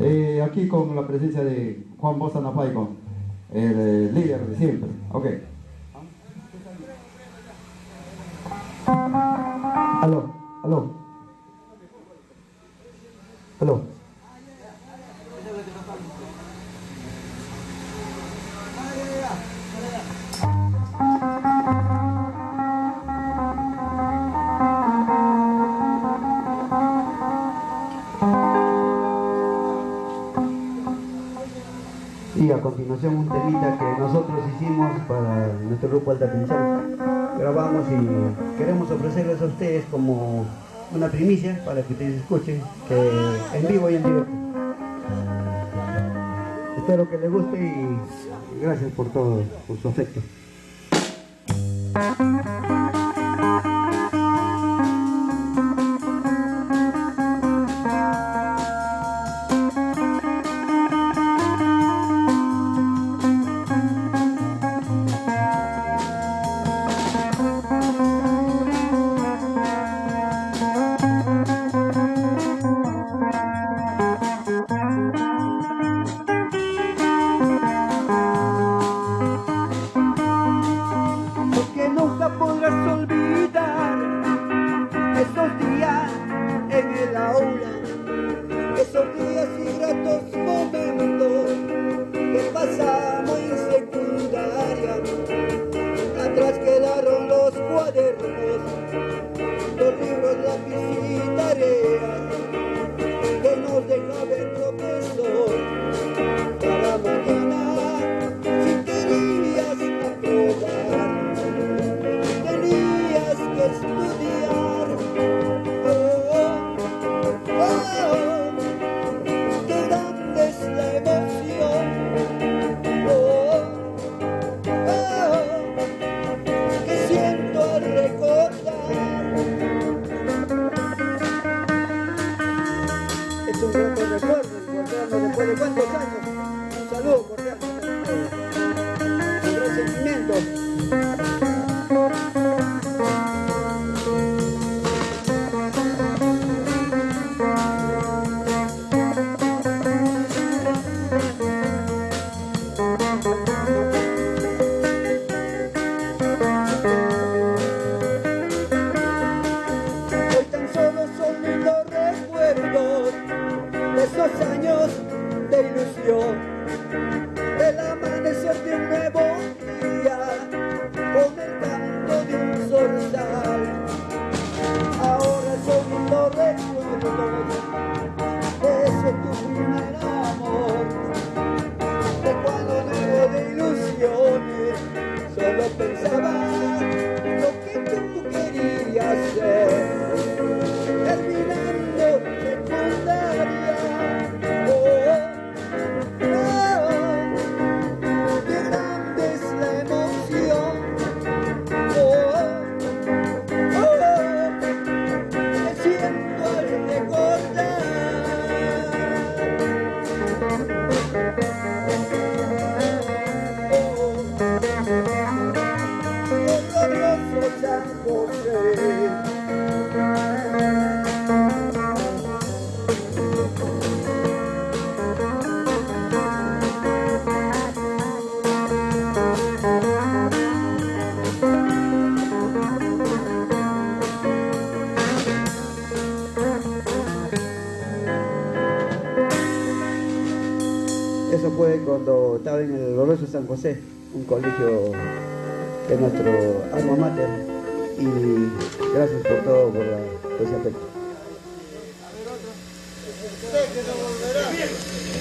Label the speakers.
Speaker 1: Eh, aquí con la presencia de Juan Bosa Napaico, el eh, líder de siempre. Ok. Aló, aló. Aló. Y a continuación un temita que nosotros hicimos para nuestro grupo Alta Tensión. Grabamos y queremos ofrecerles a ustedes como una primicia para que ustedes escuchen, que en vivo y en directo. Espero que les guste y gracias por todo, por su afecto.
Speaker 2: Cuántos años. Un saludo recuerdos de
Speaker 1: Eso fue cuando estaba en el glorioso San José, un colegio de nuestro alma mater. Y gracias por todo, por, ese afecto.